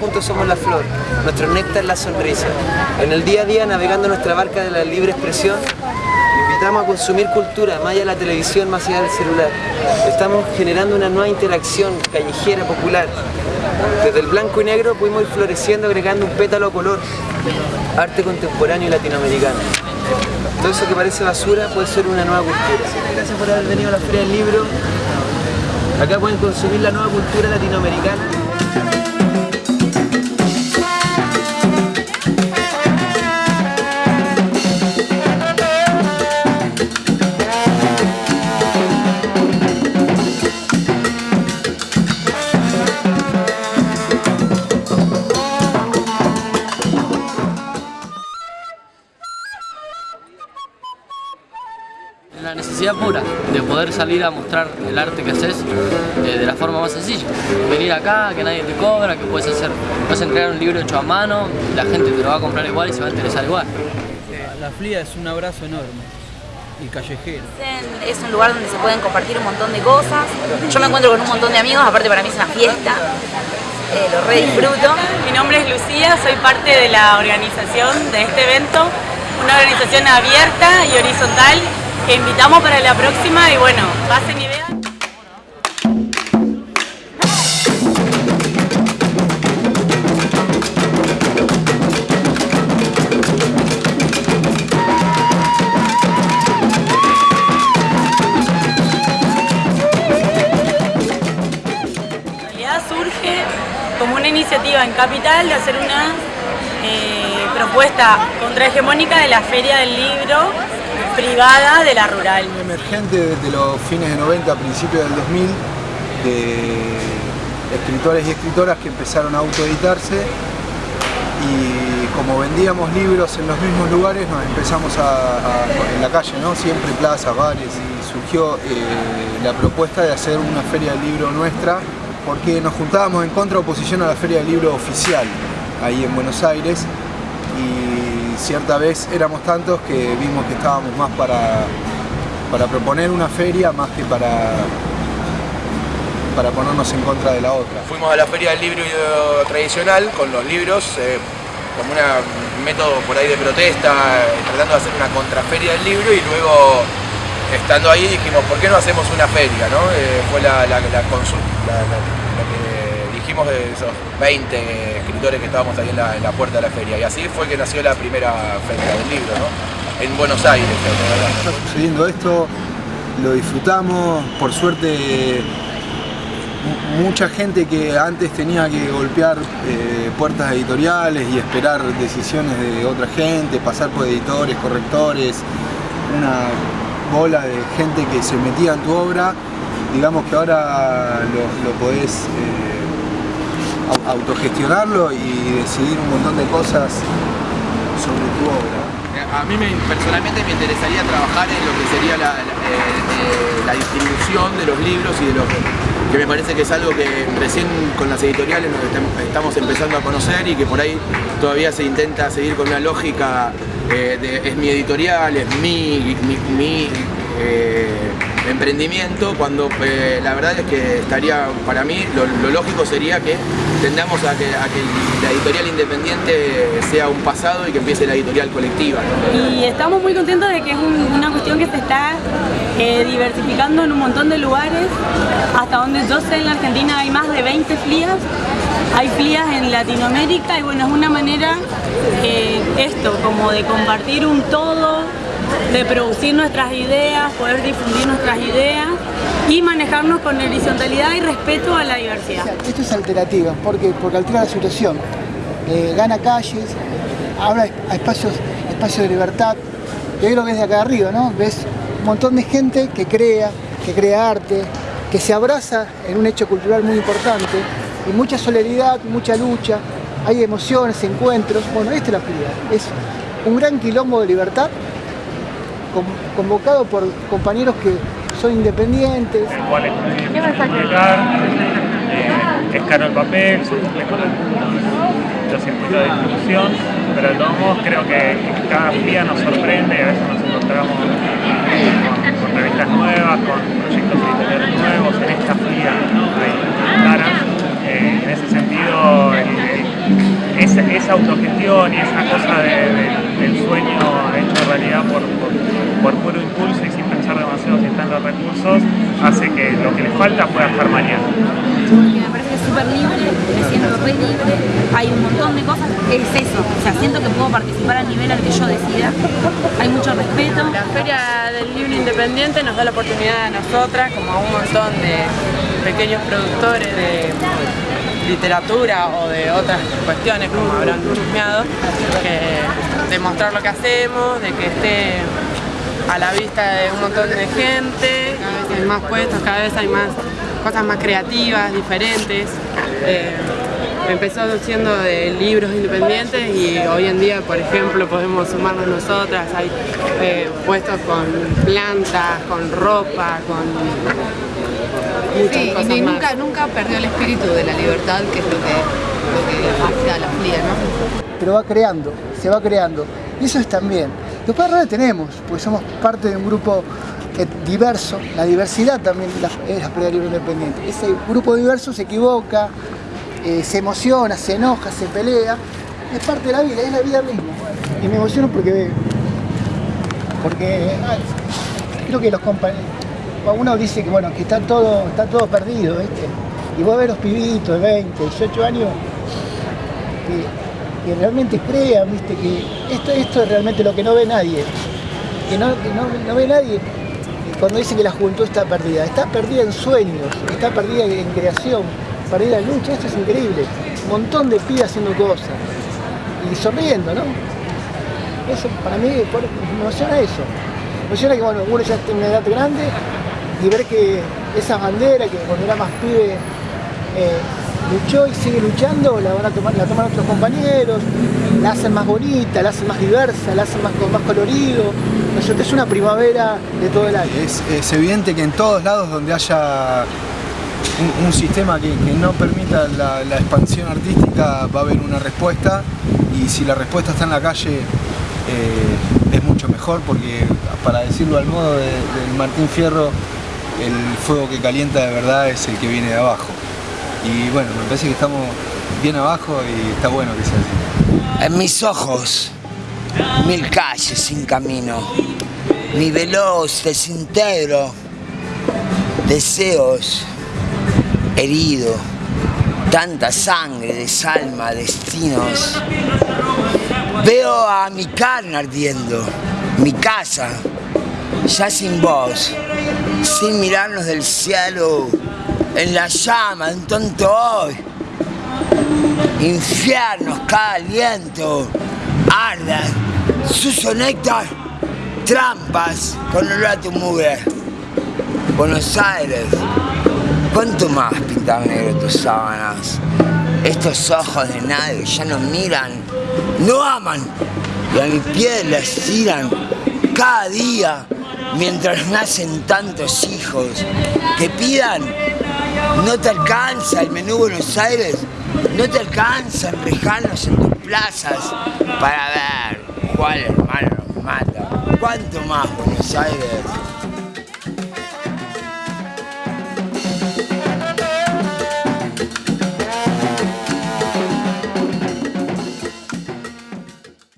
juntos somos la flor, nuestro néctar la sonrisa. En el día a día, navegando nuestra barca de la libre expresión, invitamos a consumir cultura, más allá de la televisión, más allá del celular. Estamos generando una nueva interacción callejera, popular. Desde el blanco y negro pudimos ir floreciendo, agregando un pétalo color, arte contemporáneo y latinoamericano. Todo eso que parece basura puede ser una nueva cultura. Gracias por haber venido a la Feria del Libro. Acá pueden consumir la nueva cultura latinoamericana. La necesidad pura de poder salir a mostrar el arte que haces eh, de la forma más sencilla. Venir acá, que nadie te cobra, que puedes hacer, puedes entregar un libro hecho a mano, la gente te lo va a comprar igual y se va a interesar igual. La FLIA es un abrazo enorme y callejero. Es un lugar donde se pueden compartir un montón de cosas. Yo me encuentro con un montón de amigos, aparte para mí es una fiesta. Eh, lo re disfruto. Mi nombre es Lucía, soy parte de la organización de este evento, una organización abierta y horizontal que invitamos para la próxima y bueno, pasen realidad surge como una iniciativa en Capital de hacer una eh, propuesta contrahegemónica de la Feria del Libro privada de la rural. Emergente desde los fines de 90, principios del 2000, de escritores y escritoras que empezaron a autoeditarse y como vendíamos libros en los mismos lugares nos empezamos a, en la calle, ¿no? siempre plazas, bares y surgió eh, la propuesta de hacer una feria del libro nuestra porque nos juntábamos en contra oposición a la feria del libro oficial ahí en Buenos Aires y cierta vez éramos tantos que vimos que estábamos más para, para proponer una feria más que para, para ponernos en contra de la otra. Fuimos a la Feria del Libro tradicional con los libros, eh, como un método por ahí de protesta, eh, tratando de hacer una contraferia del libro y luego estando ahí dijimos, ¿por qué no hacemos una feria? no? Eh, fue la, la, la consul- la- la- lo que de esos 20 escritores que estábamos ahí en la, puerta de la feria. Y así fue que nació la primera feria del libro, en Buenos Aires. Está sucediendo esto, lo disfrutamos, por suerte mu- mucha gente que antes tenía que golpear eh, puertas editoriales y esperar decisiones de otra gente, pasar por editores, correctores, una bola de gente que se metía en tu obra, digamos que ahora lo, podés eh, autogestionarlo y decidir un montón de cosas sobre tu obra. A mí me- personalmente me interesaría trabajar en lo que sería la, eh, eh, la distribución de los libros y de los que me parece que es algo que recién con las editoriales estamos empezando a conocer y que por ahí todavía se intenta seguir con una lógica eh, de es mi editorial, es mi, mi, eh, emprendimiento, cuando eh, la verdad es que estaría, para mí, lo, lógico sería que tendamos a que, la editorial independiente sea un pasado y que empiece la editorial colectiva. Y estamos muy contentos de que es un- una cuestión que se está eh, diversificando en un montón de lugares. Hasta donde yo sé, en la Argentina hay más de 20 FLIAs. Hay FLIAs en Latinoamérica y bueno, es una manera, esto, como de compartir un todo, de producir nuestras ideas, poder difundir nuestras ideas y manejarnos con horizontalidad y respeto a la diversidad. Esto es alternativa, porque, porque altera la situación. Eh, gana calles, habla a espacios, espacios de libertad. Y hoy lo ves de acá arriba, ¿no? Ves un montón de gente que crea, que crea arte, que se abraza en un hecho cultural muy importante, y mucha solidaridad, mucha lucha, hay emociones, encuentros. Bueno, esta es la feria. Es un gran quilombo de libertad convocado por compañeros que son independientes. cuál es publicar, eh, es caro el papel, son complejos los, los circuitos de distribución, pero de todos modos creo que, cada día nos sorprende y a veces nos encontramos con, con revistas nuevas, con proyectos editoriales nuevos, en esta fría caras. Eh, en ese sentido, el, el esa, autogestión y esa cosa del sueño hecho realidad por, por, puro impulso y sin pensar demasiado si están los recursos, hace que lo que le falta pueda estar mañana. Porque me parece súper libre, me siento re libre, hay un montón de cosas, es eso, o sea, siento que puedo participar al nivel al que yo decida, hay mucho respeto. La Feria del Libro Independiente nos da la oportunidad a nosotras, como a un montón de pequeños productores de literatura o de otras cuestiones, como habrán chusmeado, que demostrar lo que hacemos, de que esté a la vista de un montón de gente, cada vez hay más puestos, cada vez hay más cosas más creativas, diferentes. Eh, empezó siendo de libros independientes y hoy en día, por ejemplo, podemos sumarnos nosotras, hay eh, puestos con plantas, con ropa, con sí, y nunca, nunca perdió el espíritu de la libertad, que es lo que, lo que hace a la FLIA, ¿no? Pero va creando, se va creando. Y eso es también. Después ahora tenemos, porque somos parte de un grupo diverso, la diversidad también es la Feria Libre Independiente. Ese grupo diverso se equivoca, eh, se emociona, se enoja, se pelea, es parte de la vida, es la vida misma. Y me emociono porque, porque ah, creo que los compañeros, uno dice que bueno, que está todo, está todo perdido, Y vos ves los pibitos de 20, 18 años que, realmente crean, ¿viste? Que esto, esto es realmente lo que no ve nadie. Que no, no, ve nadie cuando dice que la juventud está perdida. Está perdida en sueños, está perdida en creación, perdida en lucha. Esto es increíble. Un montón de pibes haciendo cosas y sonriendo, ¿no? Eso para mí me emociona eso. Me emociona que bueno, uno ya en una edad grande y ver que esa bandera que cuando era más pibe eh, luchó y sigue luchando, la van a tomar, la toman otros compañeros, la hacen más bonita, la hacen más diversa, la hacen más, más colorido. Es una primavera de todo el año. Es, evidente que en todos lados donde haya un, sistema que, no permita la, expansión artística va a haber una respuesta y si la respuesta está en la calle eh, es mucho mejor porque para decirlo al modo de, de Martín Fierro el fuego que calienta de verdad es el que viene de abajo. Y bueno, me parece que estamos bien abajo y está bueno que sea así. En mis ojos, mil calles sin camino, mi veloz desintegro, deseos herido, tanta sangre, desalma, destinos. Veo a mi carne ardiendo, mi casa, ya sin voz, sin mirarnos del cielo, en la llama, en tonto hoy. Infiernos, cada aliento, arda, suso néctar, trampas con olor a tu mugre. Buenos Aires, ¿cuánto más pintan negro tus sábanas? Estos ojos de nadie ya no miran, no aman, y a mi piel les tiran cada día mientras nacen tantos hijos que pidan, no te alcanza el menú Buenos Aires, no te alcanzan rejanos en tus plazas para ver cuál hermano nos mata. ¿Cuánto más Buenos Aires?